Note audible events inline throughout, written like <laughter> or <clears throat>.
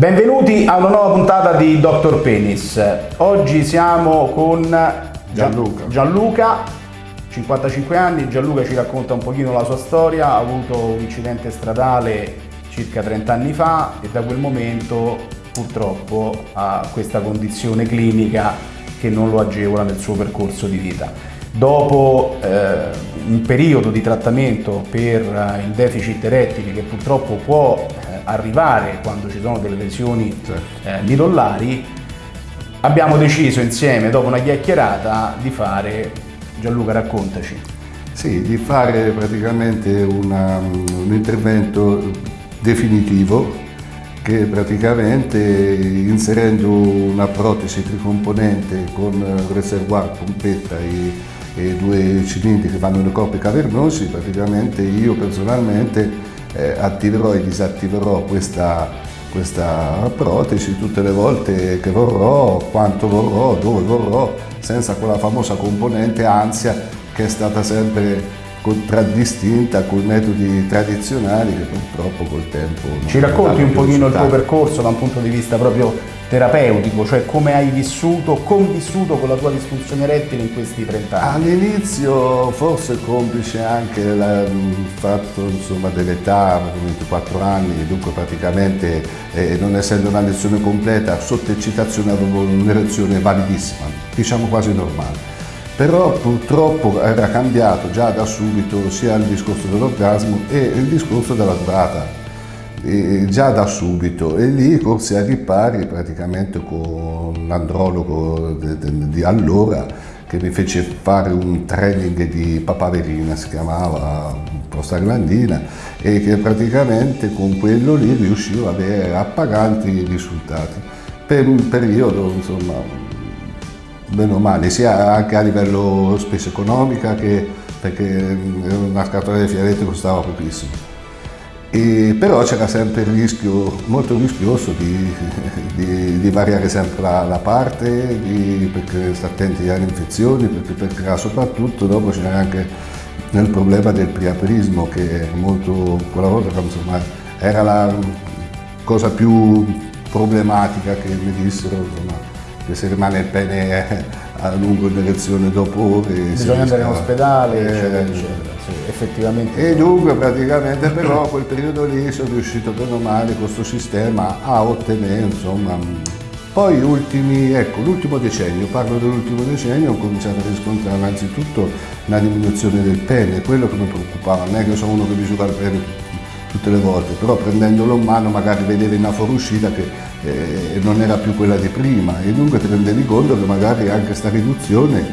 Benvenuti a una nuova puntata di Dr. Penis. Oggi siamo con Gianluca. Gianluca, 55 anni. Gianluca ci racconta un pochino la sua storia. Ha avuto un incidente stradale circa 30 anni fa e da quel momento purtroppo ha questa condizione clinica che non lo agevola nel suo percorso di vita. Dopo eh, un periodo di trattamento per eh, il deficit erettile che purtroppo può arrivare quando ci sono delle lesioni eh, midollari, abbiamo deciso insieme, dopo una chiacchierata, di fare, Gianluca raccontaci. Sì, di fare praticamente una, un intervento definitivo che praticamente inserendo una protesi tricomponente con reservoir, pompetta e, e due cilindri che vanno nei corpi cavernosi, praticamente io personalmente eh, attiverò e disattiverò questa, questa protesi tutte le volte che vorrò, quanto vorrò, dove vorrò, senza quella famosa componente ansia che è stata sempre contraddistinta con metodi tradizionali che purtroppo col tempo... Ci racconti un pochino il tuo percorso da un punto di vista proprio terapeutico, cioè come hai vissuto, convissuto con la tua disfunzione erettile in questi 30 anni? All'inizio forse complice anche la, il fatto dell'età, 24 anni, dunque praticamente eh, non essendo una lezione completa, sotto eccitazione avevo un'erezione validissima, diciamo quasi normale però purtroppo era cambiato già da subito sia il discorso dell'orgasmo e il discorso della durata, e già da subito e lì corsi a ripari praticamente con l'andrologo di allora che mi fece fare un training di papaverina, si chiamava prostaglandina e che praticamente con quello lì riuscivo ad avere appaganti risultati per un periodo insomma bene o male, sia anche a livello spesa economica che perché una scatola di fiaretti costava pochissimo. E, però c'era sempre il rischio molto rischioso di, di, di variare sempre la, la parte, di, perché sta attenti alle infezioni, perché, perché soprattutto dopo c'era anche il problema del priaperismo che molto, quella volta insomma, era la cosa più problematica che mi dissero insomma, che se rimane il pene a lungo in direzione dopo ore bisogna andare in ospedale eh, eccetera. eccetera sì, effettivamente. E dunque praticamente però <clears throat> quel periodo lì sono riuscito bene o male con questo sistema a ottenere insomma poi ultimi, ecco, l'ultimo decennio, parlo dell'ultimo decennio, ho cominciato a riscontrare innanzitutto una diminuzione del pene, quello che mi preoccupava, non è che sono uno che misura il pene tutte le volte, però prendendolo in mano magari vedevi una fuoriuscita che eh, non era più quella di prima e dunque ti rendevi conto che magari anche questa riduzione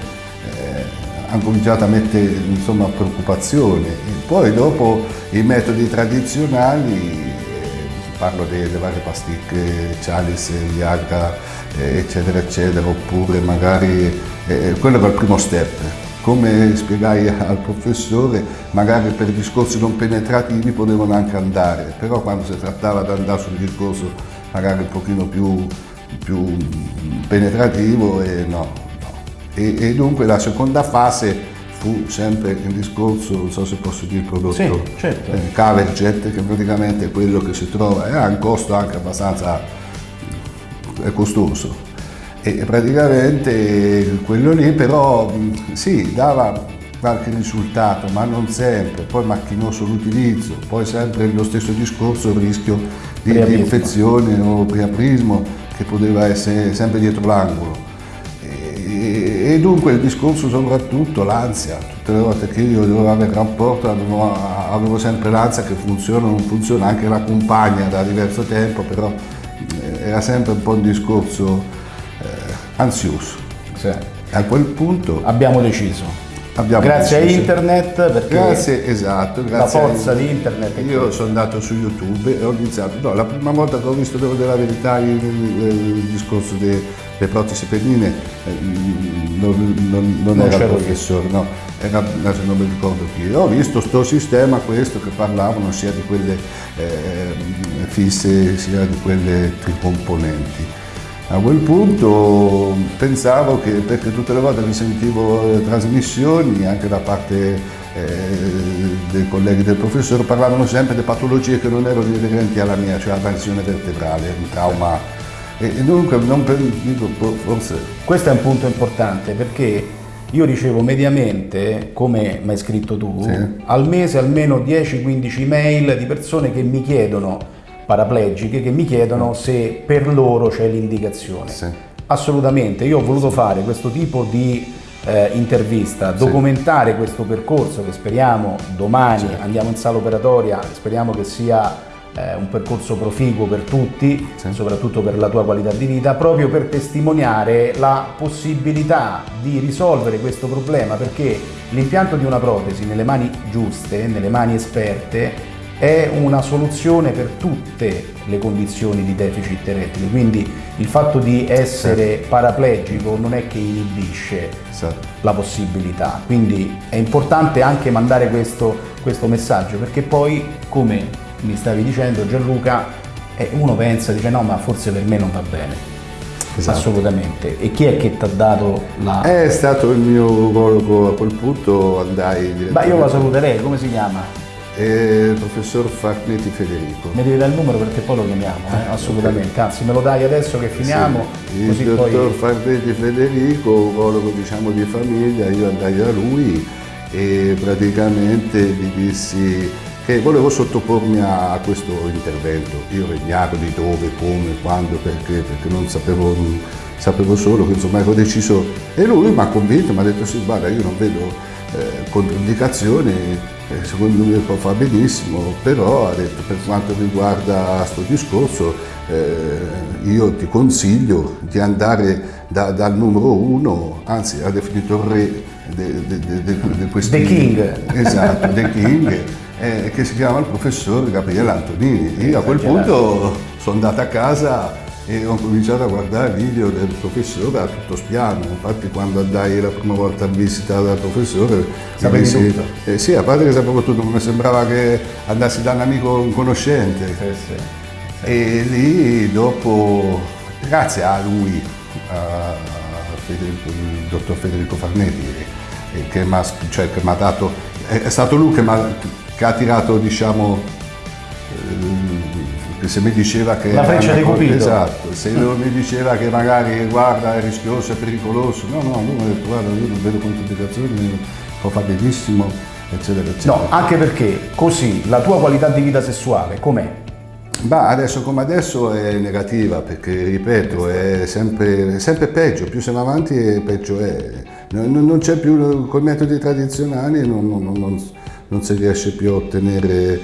eh, ha cominciato a mettere insomma, preoccupazione. Poi dopo i metodi tradizionali, eh, parlo delle varie pasticche, Chalice, Viagra, eh, eccetera, eccetera, oppure magari eh, quello era il primo step come spiegai al professore, magari per discorsi non penetrativi potevano anche andare, però quando si trattava di andare sul discorso magari un pochino più, più penetrativo, e no. E, e, dunque la seconda fase fu sempre il discorso, non so se posso dire il prodotto, sì, certo. eh, Caverjet, che praticamente è quello che si trova, ha un costo anche abbastanza è costoso, e praticamente quello lì però sì, dava qualche risultato, ma non sempre, poi macchinoso l'utilizzo, poi sempre lo stesso discorso, il rischio di, di infezione o priaprismo che poteva essere sempre dietro l'angolo. E, e, dunque il discorso soprattutto l'ansia, tutte le volte che io dovevo avere rapporto avevo, avevo sempre l'ansia che funziona o non funziona, anche la compagna da diverso tempo, però eh, era sempre un po' un discorso ansioso. Sì. A quel punto abbiamo deciso. Abbiamo grazie a internet, perché grazie, esatto, grazie la forza di internet. Io sono andato su YouTube e ho iniziato, no, la prima volta che ho visto, devo della verità, il, il, il discorso delle protesi pennine, eh, non, non, non, non era il professore, no, era, adesso non mi ricordo chi. Ho visto questo sistema, questo, che parlavano sia di quelle eh, fisse sia di quelle tricomponenti. A quel punto pensavo che, perché tutte le volte che sentivo trasmissioni anche da parte eh, dei colleghi del professore parlavano sempre di patologie che non erano inerenti alla mia, cioè la tensione vertebrale, un trauma. E, e dunque non per, dico, forse... Questo è un punto importante perché io ricevo mediamente, come mi hai scritto tu, sì. al mese almeno 10-15 mail di persone che mi chiedono, paraplegiche, che mi chiedono se per loro c'è l'indicazione. Sì. Assolutamente, io ho voluto fare questo tipo di eh, intervista, documentare sì. questo percorso che speriamo domani sì. andiamo in sala operatoria, speriamo che sia eh, un percorso proficuo per tutti, soprattutto per la tua qualità di vita, proprio per testimoniare la possibilità di risolvere questo problema perché l'impianto di una protesi nelle mani giuste, nelle mani esperte, è una soluzione per tutte le condizioni di deficit erettile, quindi il fatto di essere sì. paraplegico non è che inibisce sì. la possibilità, quindi è importante anche mandare questo, questo messaggio perché poi come mi stavi dicendo Gianluca, e uno pensa, dice no ma forse per me non va bene. Esatto. Assolutamente. E chi è che ti ha dato la... È stato il mio urologo a quel punto, andai Ma io la saluterei, come si chiama? Il professor Farneti Federico. Mi devi dare il numero perché poi lo chiamiamo, eh? assolutamente, anzi me lo dai adesso che finiamo. Sì. Il dottor poi... Farneti Federico, urologo diciamo di famiglia, io andai a lui e praticamente gli dissi che volevo sottopormi a questo intervento. Io ignaro di dove, come, quando, perché, perché non sapevo, sapevo solo che insomma ero deciso e lui mi ha convinto, mi ha detto sì guarda io non vedo eh, controindicazioni, eh, secondo me può fare benissimo, però ha detto per quanto riguarda questo discorso eh, io ti consiglio di andare da, dal numero uno, anzi ha definito il re di questi... The King. Esatto, The King eh, che si chiama il professor Gabriele Antonini. Io a quel punto sono andato a casa e ho cominciato a guardare video del professore a tutto spiano. Infatti quando andai la prima volta a visita dal professore sapevi dissi, tutto? Eh, sì, a parte che sapevo tutto, mi sembrava che andassi da un amico un conoscente. Sì, sì, sì. E lì dopo, grazie a lui, a Federico, il dottor Federico Farnetti, eh, che mi ha cioè, dato, è stato lui che ha che ha tirato diciamo che se mi diceva che la freccia di Cupido esatto se mi diceva che magari guarda è rischioso è pericoloso no no lui mi ha detto guarda io non vedo controindicazioni può fare benissimo eccetera eccetera no anche perché così la tua qualità di vita sessuale com'è? Ma adesso come adesso è negativa perché, ripeto, è sempre, è sempre peggio, più siamo avanti peggio è. Non, non c'è più, con i metodi tradizionali non, non non si riesce più a ottenere,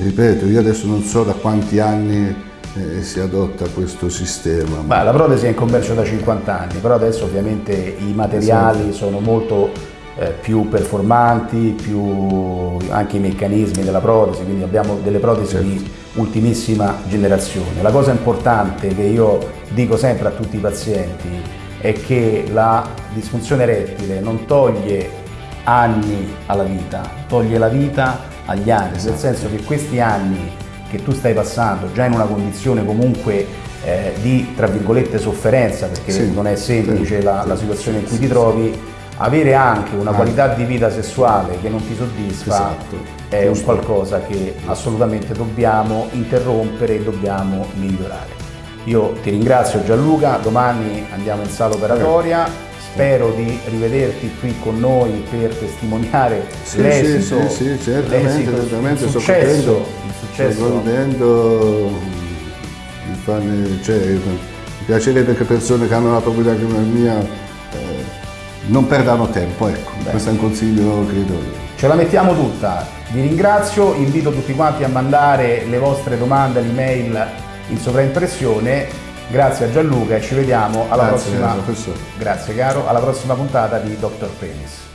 ripeto, io adesso non so da quanti anni eh, si adotta questo sistema. Ma la protesi è in commercio da 50 anni, però adesso ovviamente i materiali esatto. sono molto eh, più performanti, più anche i meccanismi della protesi, quindi abbiamo delle protesi certo. di ultimissima generazione. La cosa importante che io dico sempre a tutti i pazienti è che la disfunzione erettile non toglie anni alla vita, toglie la vita agli anni, nel senso che questi anni che tu stai passando già in una condizione comunque eh, di, tra virgolette, sofferenza, perché sì, non è semplice sì, la, la, situazione in cui ti trovi, avere anche una ah. qualità di vita sessuale che non ti soddisfa esatto. è un qualcosa che assolutamente dobbiamo interrompere e dobbiamo migliorare. Io ti ringrazio Gianluca, domani andiamo in sala operatoria spero di rivederti qui con noi per testimoniare sì, l'esito, sì, sì, certamente, certamente il successo, il. Sto contento, mi, fanno, cioè, mi piacerebbe che persone che hanno la proprietà come la mia eh, non perdano tempo, ecco, Beh. questo è un consiglio che do io. Ce la mettiamo tutta, vi ringrazio, invito tutti quanti a mandare le vostre domande all'email in sovraimpressione Grazie a Gianluca e ci vediamo alla Grazie, prossima. Grazie caro, alla prossima puntata di Dr. Penis.